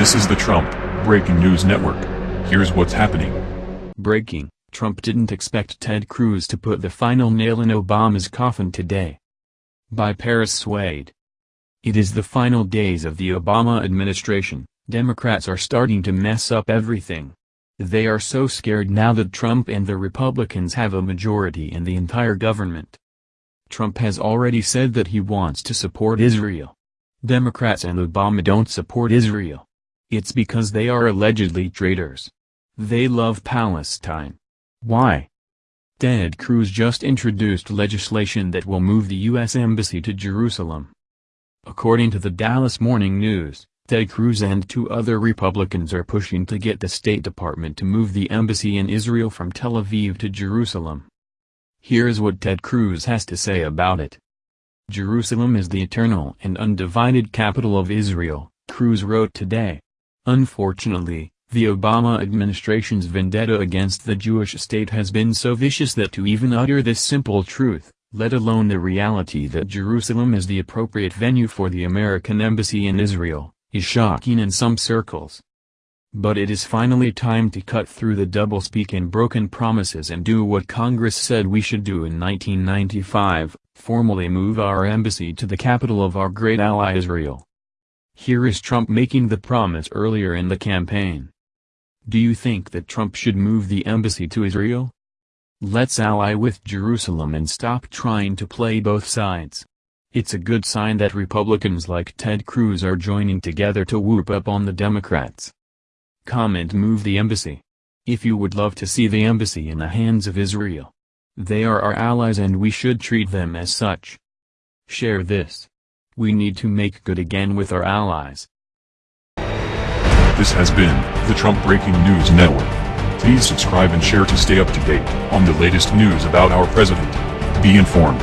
This is the Trump Breaking News Network. Here's what's happening. Breaking, Trump didn't expect Ted Cruz to put the final nail in Obama's coffin today. By Paris Swade. It is the final days of the Obama administration, Democrats are starting to mess up everything. They are so scared now that Trump and the Republicans have a majority in the entire government. Trump has already said that he wants to support Israel. Democrats and Obama don't support Israel. It's because they are allegedly traitors. They love Palestine. Why? Ted Cruz just introduced legislation that will move the U.S. Embassy to Jerusalem. According to the Dallas Morning News, Ted Cruz and two other Republicans are pushing to get the State Department to move the embassy in Israel from Tel Aviv to Jerusalem. Here's what Ted Cruz has to say about it. Jerusalem is the eternal and undivided capital of Israel, Cruz wrote today. Unfortunately, the Obama administration's vendetta against the Jewish state has been so vicious that to even utter this simple truth, let alone the reality that Jerusalem is the appropriate venue for the American embassy in Israel, is shocking in some circles. But it is finally time to cut through the doublespeak and broken promises and do what Congress said we should do in 1995, formally move our embassy to the capital of our great ally Israel. Here is Trump making the promise earlier in the campaign. Do you think that Trump should move the embassy to Israel? Let's ally with Jerusalem and stop trying to play both sides. It's a good sign that Republicans like Ted Cruz are joining together to whoop up on the Democrats. Comment Move the embassy. If you would love to see the embassy in the hands of Israel. They are our allies and we should treat them as such. Share this. We need to make good again with our allies. This has been the Trump Breaking News Network. Please subscribe and share to stay up to date on the latest news about our president. Be informed.